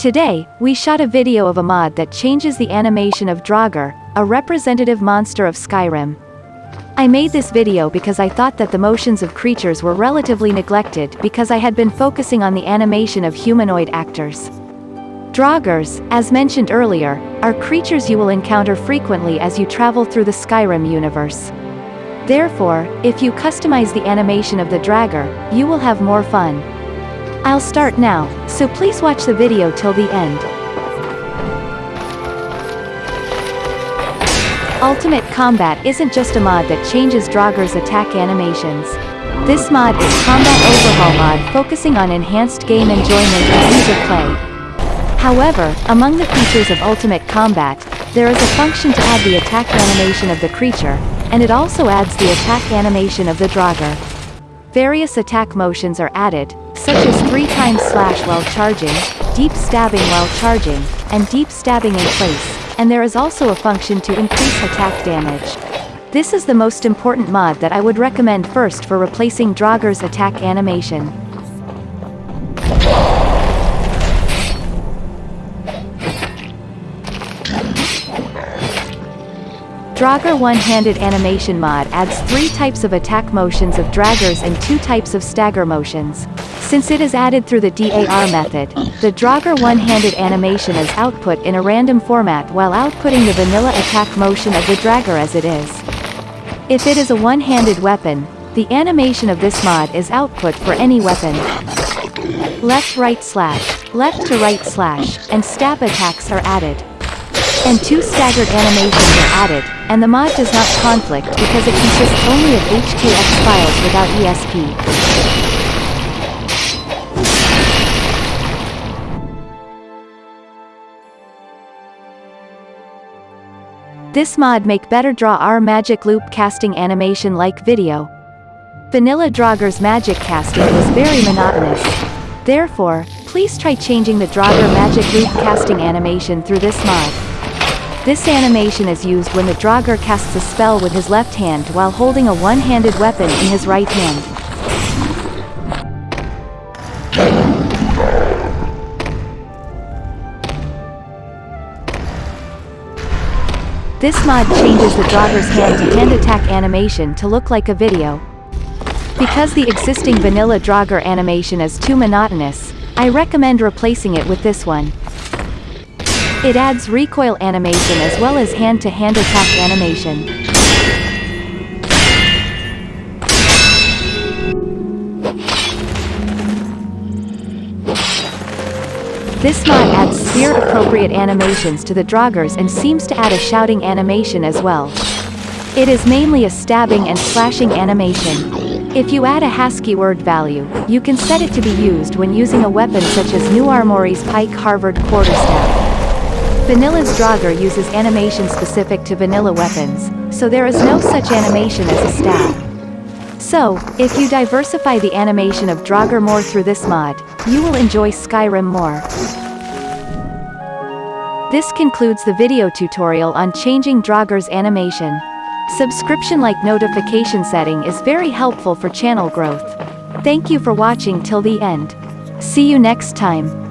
Today, we shot a video of a mod that changes the animation of Draugr, a representative monster of Skyrim. I made this video because I thought that the motions of creatures were relatively neglected because I had been focusing on the animation of humanoid actors. Draugrs, as mentioned earlier, are creatures you will encounter frequently as you travel through the Skyrim universe. Therefore, if you customize the animation of the Draugr, you will have more fun. I'll start now, so please watch the video till the end. Ultimate Combat isn't just a mod that changes Draugr's attack animations. This mod is Combat Overhaul mod focusing on enhanced game enjoyment and user play. However, among the features of Ultimate Combat, there is a function to add the attack animation of the creature, and it also adds the attack animation of the Draugr. Various attack motions are added, such as 3 times slash while charging, deep stabbing while charging, and deep stabbing in place, and there is also a function to increase attack damage. This is the most important mod that I would recommend first for replacing Draugr's attack animation. Draugr one-handed animation mod adds three types of attack motions of Draugrs and two types of stagger motions. Since it is added through the DAR method, the Draugr one-handed animation is output in a random format while outputting the vanilla attack motion of the Draugr as it is. If it is a one-handed weapon, the animation of this mod is output for any weapon. Left-right slash, left-to-right slash, and stab attacks are added. And two staggered animations are added, and the mod does not conflict because it consists only of HKX files without ESP. This mod make better Draugr magic loop casting animation like video. Vanilla Draugr's magic casting was very monotonous. Therefore, please try changing the Draugr magic loop casting animation through this mod. This animation is used when the Draugr casts a spell with his left hand while holding a one-handed weapon in his right hand. This mod changes the Draugr's hand-to-hand -hand attack animation to look like a video. Because the existing vanilla Draugr animation is too monotonous, I recommend replacing it with this one. It adds recoil animation as well as hand-to-hand -hand attack animation. This mod adds spear-appropriate animations to the Draugrs and seems to add a shouting animation as well. It is mainly a stabbing and slashing animation. If you add a ASCII word value, you can set it to be used when using a weapon such as New Armory's Pike Halberd Quarterstaff. Vanilla's Draugr uses animation specific to vanilla weapons, so there is no such animation as a stab. So, if you diversify the animation of Draugr more through this mod, you will enjoy Skyrim more. This concludes the video tutorial on changing Draugr's animation. Subscription-like notification setting is very helpful for channel growth. Thank you for watching till the end. See you next time.